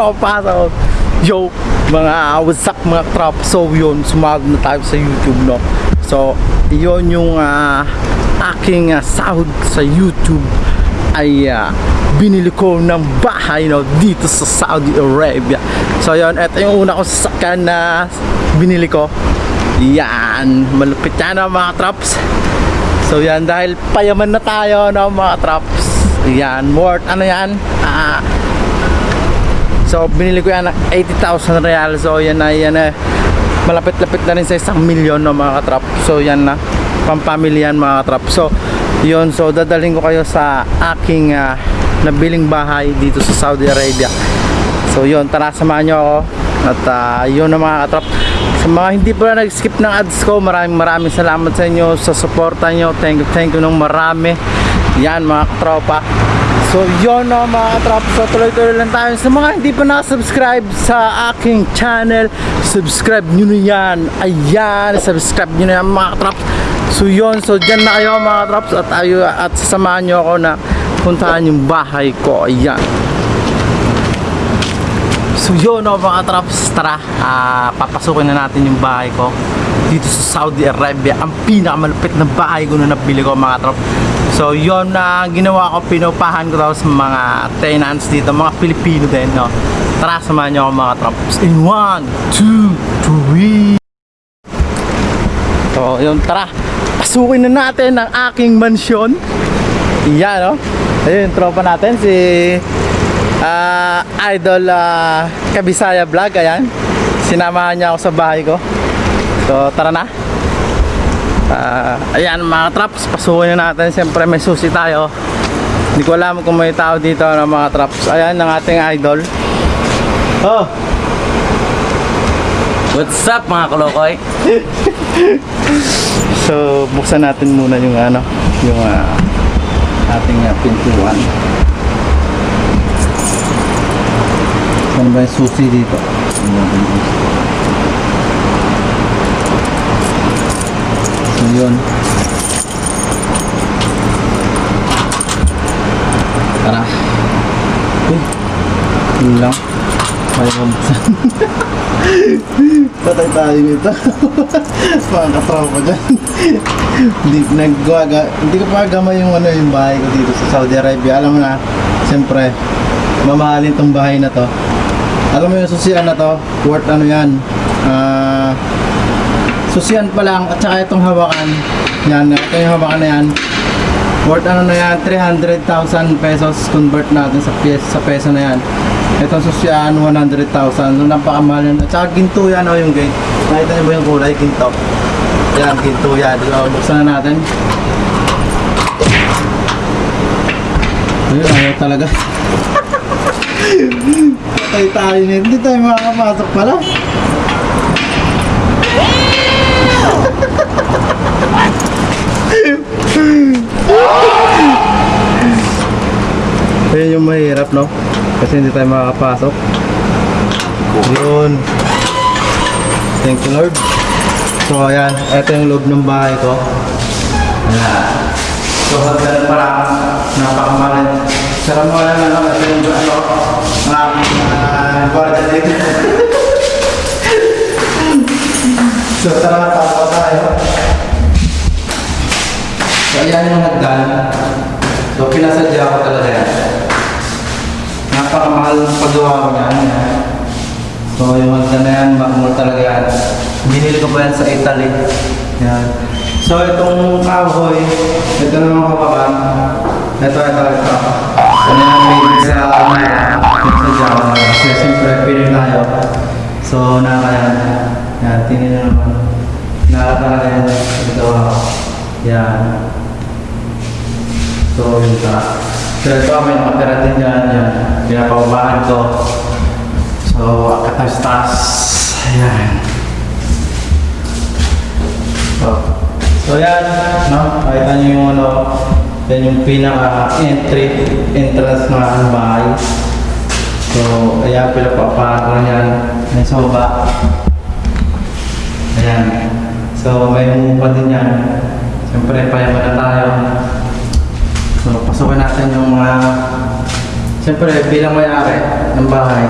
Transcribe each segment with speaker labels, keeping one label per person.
Speaker 1: Katropa so, Yo mga what's up mga katropa So yun sumagod na tayo sa YouTube no So yun yung ah, aking ah, sahod sa YouTube ay ah, binili ko ng bahay no dito sa Saudi Arabia. So yun, ito yung una ko sasakyan na binili ko. Yan, malupit yan no, mga traps. So yan, dahil payaman na tayo no mga traps. Yan, worth ano yan? Ah, so binili ko yan ng 80,000 real. So yan na, yan na. Malapit-lapit na rin sa isang milyon no mga katrap. So yan na, pampamilyan mga katrap. So yun, so dadaling ko kayo sa aking ah, nabiling bahay dito sa Saudi Arabia. So yun, tara samahan nyo ako. At ah, yun na mga katrap. Sa mga hindi pa na nag-skip ng ads ko, maraming maraming salamat sa inyo sa suporta nyo. Thank you, thank you ng marami. Yan mga katropa. So yun no mga katrap. So tuloy-tuloy lang tayo. Sa mga hindi pa nakasubscribe sa aking channel, subscribe nyo na yan. Ayan, subscribe nyo na yan mga katrap. So yun, so dyan na kayo mga katraps at, ayo, at sasamahan nyo ako na puntahan yung bahay ko. Ayan. So yun no, mga traps, tara, ah, papasukin na natin yung bahay ko dito sa Saudi Arabia. Ang pinakamalupit na bahay ko na nabili ko mga traps. So yun na ginawa ko, pinupahan ko daw sa mga tenants dito, mga Pilipino din, no. Tara, samahan nyo ako mga traps. In 1, 2, 3. So yun, tara, pasukin na natin ang aking mansyon. Yan, no? Ayun, tropa natin, si ah, Idol ah, Kabisaya Vlog, ayan. Sinamahan niya ako sa bahay ko. So, tara na. Ah, ayan, mga traps, pasukin na natin. Siyempre, may susi tayo. Hindi ko alam kung may tao dito ng mga traps. Ayan, ang ating idol. Oh,
Speaker 2: What's up mga kalokoy?
Speaker 1: so, buksan natin muna yung ano, yung ah, ating ah, pintuan. Ano ba yung susi dito? So yun. Tara. Uy. Yun lang. Kaya mabuksan. Patay tayo nito. Mga katropa dyan. hindi, nagwaga, hindi ko pa gamay yung ano yung bahay ko dito sa Saudi Arabia. Alam mo na, siyempre, mamahalin tong bahay na to. Alam mo yung susian na to, worth ano yan. Ah, susian pa lang at saka itong hawakan. Yan, ito yung hawakan na yan. Worth ano na yan, 300,000 pesos convert natin sa pies, sa peso na yan. Itong susian, 100,000. So, napakamahal yan. At saka ginto yan, oh, yung gate. Nakita niyo ba yung kulay? Ginto. Yan, ginto yan. So, buksan na natin. Ayun, ayaw talaga. Patay tayo nito. Hindi tayo makakapasok pala. Ayun yung mahirap, no? Kasi hindi tayo makakapasok. Yun. Thank you, Lord. So, ayan. Ito yung loob ng bahay ko. Ayan. So, hagdan pa lang. Napakamalit. Sarap mo lang, ano? Ito yung, ano, mga, uh, gwardiya dito. So, tara, tapos tayo. So, ayan yung hagdan. So, pinasadya ko talaga yan. Napakamahal ng paggawa ko niyan. So, yung hagdan na yan, mahal talaga yan. Binili ko pa yan sa Italy. Yan. So, itong kahoy, ito naman kapakan. Ito, ito, ito. Ano yan, made sa, ano, sa Java. Kasi siyempre, Pinoy tayo. So, nakakayan. So, yun ka. So, ito may nakatira din dyan. Yan. Pinapababaan ko. So, akatas-tas. Ayan. So, so yan. No? Nakita niyo yung ano. Yan yung pinaka-entry, entrance ng bahay. So, ayan, pinapababaan ko na yan. May soba. Ayan. So, may umupa din yan. Siyempre, payaman na tayo. So, pasukin natin yung mga Siyempre, bilang may-ari ng bahay,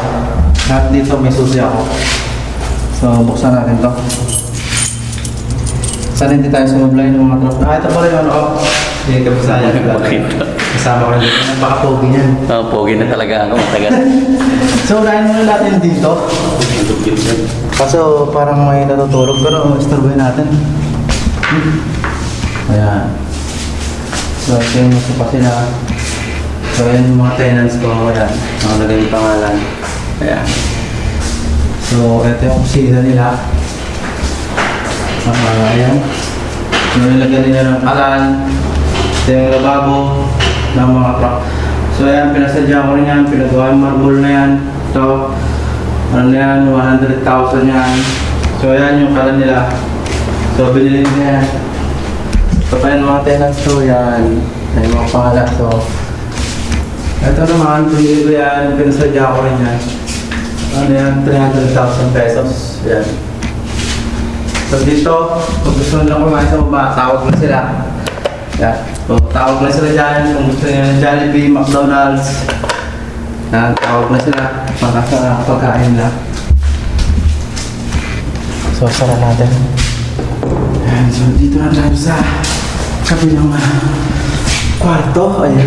Speaker 1: lahat dito may susi ako. So, buksan natin to. Sana hindi tayo sumablay ng mga truck. Ah, ito pala yung ano ko. Hindi ka bisaya. Kasama ko dito. Napaka-pogi niyan.
Speaker 2: Oh, pogi na talaga ako. Matagal.
Speaker 1: So, unahin muna natin dito. Kaso parang may natutulog pero istorbohin natin. Ayan. So, yung masupa sila. So, ayan yung mga tenants ko. Ayan. Nakalagay yung pangalan. Ayan. So, ito yung kusina nila. Ah, ayan. Nilagyan nila ng kalan. Ito yung lababo ng mga truck. So, ayan. Pinasadya ko rin yan. Pinagawa yung marble na yan. Ito. Ano na yan? 100,000 yan. So, ayan yung kalan nila. So, binili nila yan. So, pa yan mga tenants ko, yan. Yung mga pangalan. So, ito naman, pinili ko yan. Pinasadya ko rin yan. Ano yan? 300,000 pesos. Yan. So, dito, kung gusto nila kumain sa baba, tawag na sila. Yan. So, tawag na sila dyan. Kung gusto nila ng Jollibee, McDonald's. Yan, tawag na sila. Para sa pagkain nila. So, sara natin. Ayan, so dito na tayo sa kabilang uh, kwarto. Ayan.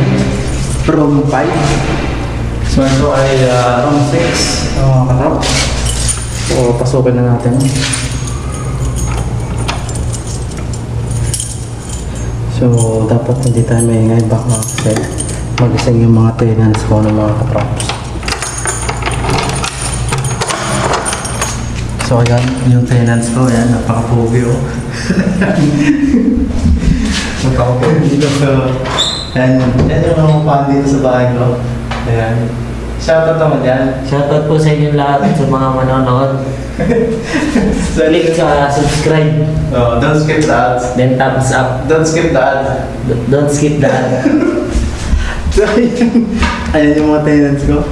Speaker 1: Room 5. So ito ay uh, room 6. Ang mga katrap. So pasukin na natin. So dapat hindi tayo maingay baka kasi magising yung mga tenants ko ng mga katraps. So ayan, yung tenants ko, ayan, napaka-pogi oh. so, ayan, yan yung mga fan dito sa bahay ko. Ayan. Shoutout naman yan.
Speaker 3: Shoutout po sa inyo lahat sa mga manonood.
Speaker 1: So,
Speaker 3: Click sa subscribe,
Speaker 1: oh, don't skip the ads.
Speaker 3: then thumbs up.
Speaker 1: Don't skip the ads.
Speaker 3: D- Don't skip the ad.
Speaker 1: So, ayan, ayan yung mga tenants ko.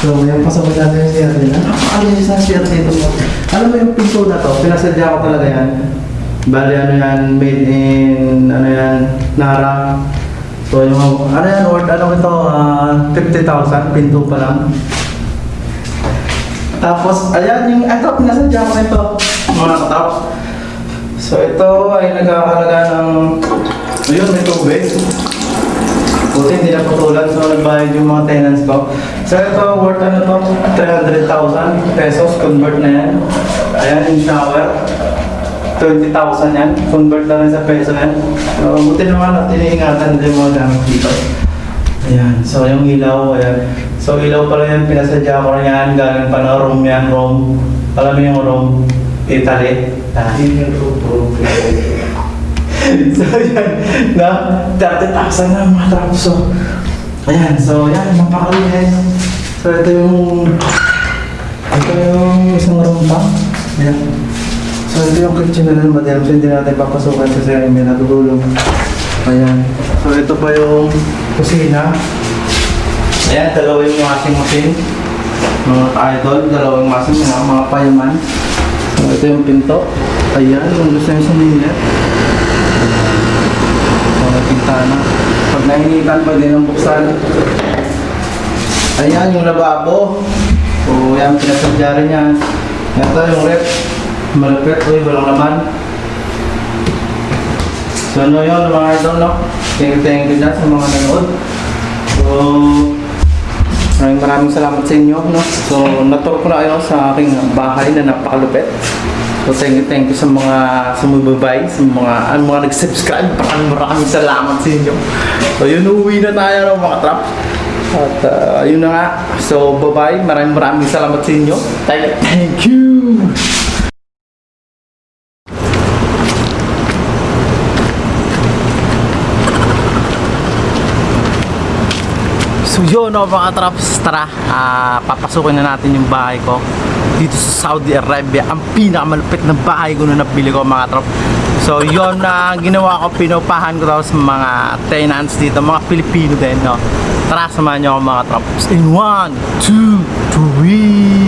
Speaker 1: So, yung pasok natin yung. Ano yung sa share dito mo? Alam mo yung pinto na to, pinasadya ko talaga yan. Bali, ano yan, made in, ano yan, Nara. So, yung, ano yan, worth, ano ito, ah, 50,000, pinto pa lang. Tapos, ayan, yung, ito, pinasadya ko nito, mga katap. So, ito ay nagkakalaga ng, ayun, may tubig. Buti hindi na putulan, so nagbayad yung mga tenants ko. So ito, worth ano to, 300,000 pesos, convert na yan. Ayan yung shower. 20,000 yan, convert na rin sa peso yan. So, buti naman at iniingatan din mo gamit dito. Ayan, so yung ilaw, ayan. So ilaw pala yan, pinasadya ko rin yan, galing pa na room yan, room. Alam mo yung room, Italy. Ah, so yan, na 30,000 na mga tapos. So, ayan, so yan, mapakalihan. So ito yung, ito yung isang room pa. Ayan. So ito yung kitchen na naman. So hindi natin papasukan kasi may natutulong. Ayan. So ito pa yung kusina. Ayan, dalawa yung washing machine. Mga idol, dalawang washing machine, mga payaman. So ito yung pinto. Ayan, yung gusto sumingit. So, pintana. Pag nainitan, pwede nang buksan. Ayan, yung lababo. O, yan, pinasadya rin yan. Ito yung rep. Malapit, uy, walang laman. So, ano yun, mga idol, no? Thank you, thank you dyan sa mga nanood. So, maraming maraming salamat sa inyo, no? So, natur ko na kayo sa aking bahay na napakalupit. So, thank you, thank you sa mga sumubabay, sa mga, ang mga nag-subscribe. Maraming maraming salamat sa inyo. So, yun, uwi na tayo, no, mga trap. At, uh, yun na nga. So, bye-bye. Maraming maraming salamat sa inyo. Thank thank you. Yun no, mga traps, tara, ah, papasukin na natin yung bahay ko dito sa Saudi Arabia. Ang pinakamalupit na bahay ko na nabili ko mga traps. So yun na ginawa ko, pinupahan ko sa mga tenants dito, mga Pilipino din. No? Tara, samahan nyo ako mga traps. In 1, 2, 3...